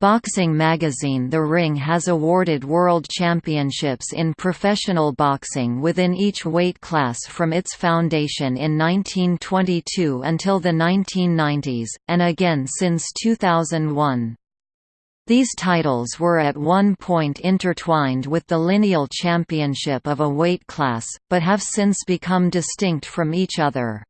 Boxing magazine The Ring has awarded world championships in professional boxing within each weight class from its foundation in 1922 until the 1990s, and again since 2001. These titles were at one point intertwined with the lineal championship of a weight class, but have since become distinct from each other.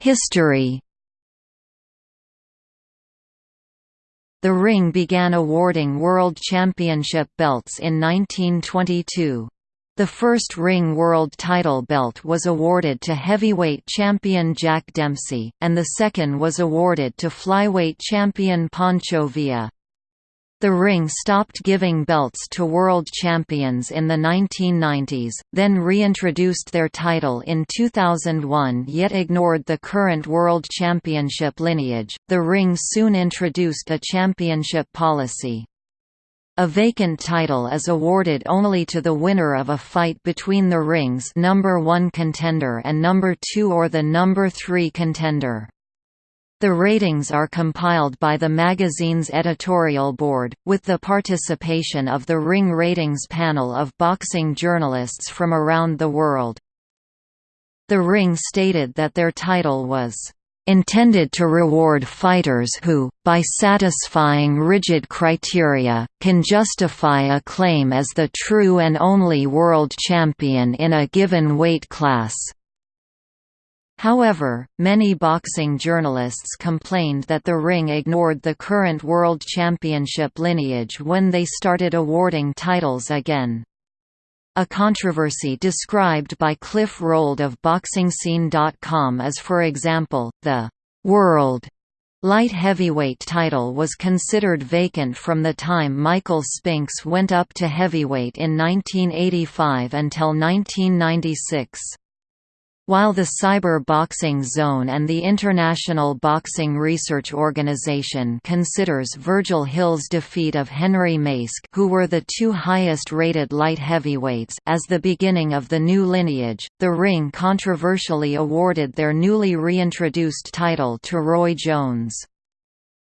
History The Ring began awarding World Championship belts in 1922. The first Ring World title belt was awarded to heavyweight champion Jack Dempsey, and the second was awarded to flyweight champion Pancho Villa. The ring stopped giving belts to world champions in the 1990s, then reintroduced their title in 2001 yet ignored the current world championship lineage. The ring soon introduced a championship policy. A vacant title is awarded only to the winner of a fight between the ring's number 1 contender and number 2 or the number 3 contender. The ratings are compiled by the magazine's editorial board, with the participation of the Ring Ratings panel of boxing journalists from around the world. The Ring stated that their title was intended to reward fighters who, by satisfying rigid criteria, can justify a claim as the true and only world champion in a given weight class. However, many boxing journalists complained that the ring ignored the current World Championship lineage when they started awarding titles again. A controversy described by Cliff Rold of BoxingScene.com is for example, the «World» light heavyweight title was considered vacant from the time Michael Spinks went up to heavyweight in 1985 until 1996. While the Cyber Boxing Zone and the International Boxing Research Organization considers Virgil Hill's defeat of Henry Maske who were the two highest-rated light heavyweights as the beginning of the new lineage, the Ring controversially awarded their newly reintroduced title to Roy Jones.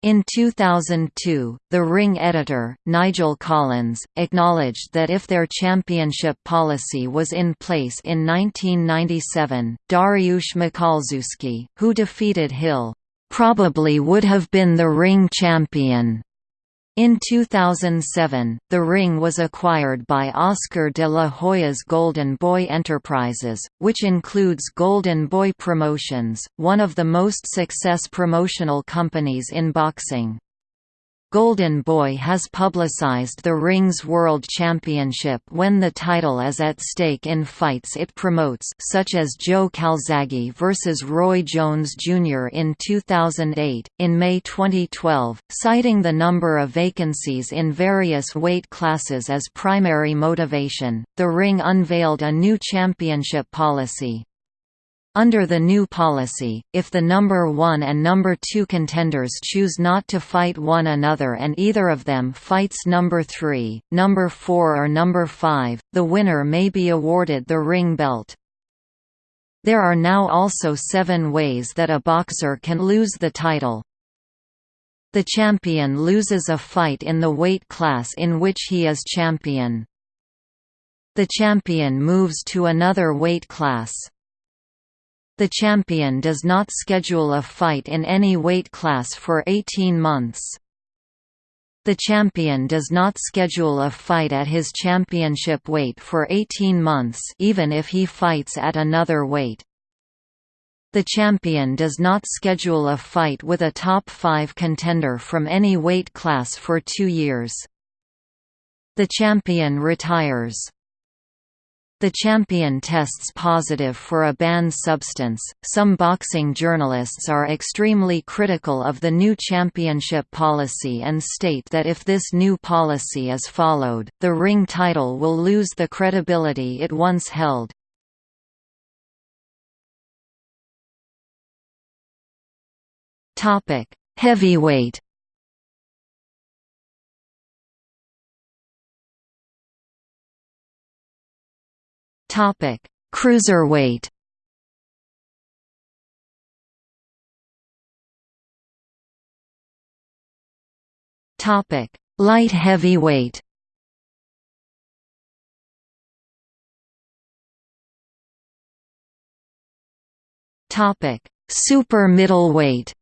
In 2002, the Ring editor, Nigel Collins, acknowledged that if their championship policy was in place in 1997, Dariusz Michalczewski, who defeated Hill, "...probably would have been the Ring champion." In 2007, The Ring was acquired by Oscar de la Hoya's Golden Boy Enterprises, which includes Golden Boy Promotions, one of the most success promotional companies in boxing. Golden Boy has publicized the Rings World Championship when the title is at stake in fights it promotes such as Joe Calzaghe vs. Roy Jones Jr. in 2008. In May 2012, citing the number of vacancies in various weight classes as primary motivation, the Ring unveiled a new championship policy. Under the new policy, if the number 1 and number 2 contenders choose not to fight one another and either of them fights number 3, number 4 or number 5, the winner may be awarded the ring belt. There are now also seven ways that a boxer can lose the title. The champion loses a fight in the weight class in which he is champion. The champion moves to another weight class. The champion does not schedule a fight in any weight class for 18 months. The champion does not schedule a fight at his championship weight for 18 months even if he fights at another weight. The champion does not schedule a fight with a top 5 contender from any weight class for two years. The champion retires. The champion tests positive for a banned substance. Some boxing journalists are extremely critical of the new championship policy and state that if this new policy is followed, the ring title will lose the credibility it once held. Topic: Heavyweight Topic: Cruiserweight. Topic: Light heavyweight. Topic: Super middleweight.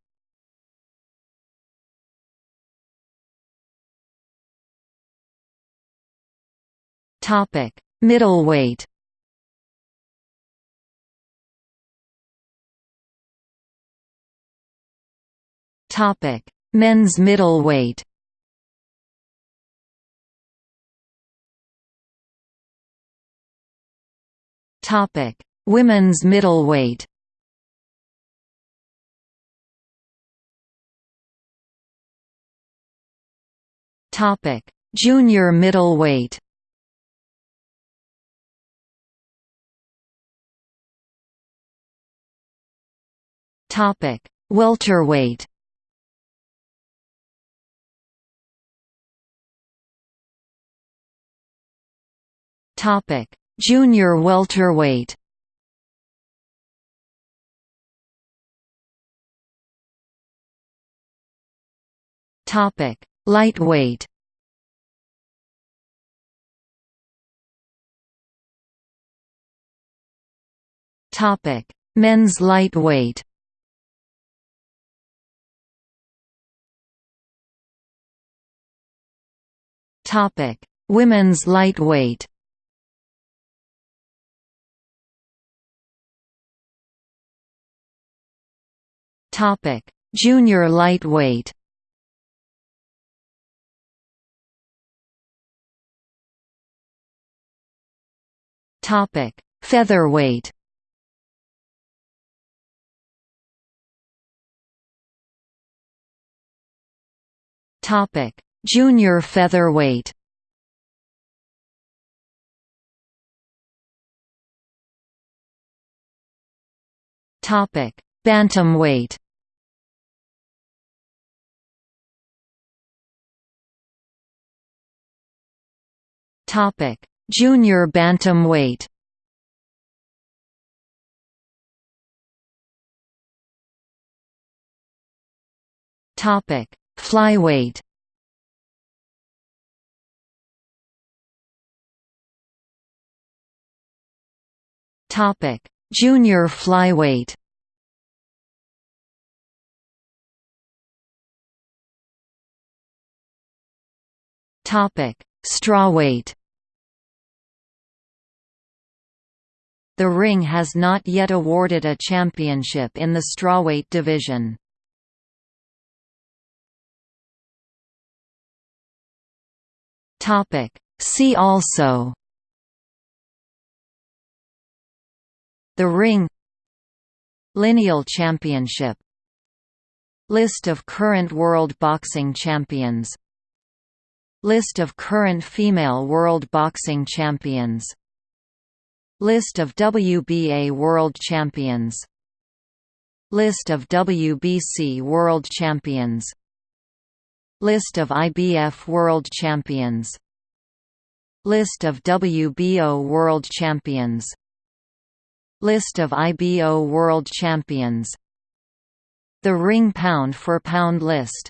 Topic: Middleweight. Topic: Men's middleweight. Topic: Women's middleweight. Topic: Junior middleweight. Topic: Welterweight. Topic: Junior welterweight. Topic: Lightweight. Topic: Men's lightweight. Topic: Women's lightweight. Topic: Junior lightweight. Topic: Featherweight. Topic: Junior featherweight. Topic: Bantamweight. Topic: Junior bantamweight. Topic: Flyweight. Topic: Junior flyweight. Topic: Strawweight. The ring has not yet awarded a championship in the strawweight division. Topic: See also. The ring. Lineal Championship. List of current World Boxing Champions. List of current female World Boxing Champions List of WBA World Champions. List of WBC World Champions. List of IBF World Champions. List of WBO World Champions. List of IBO World Champions. The ring pound for pound list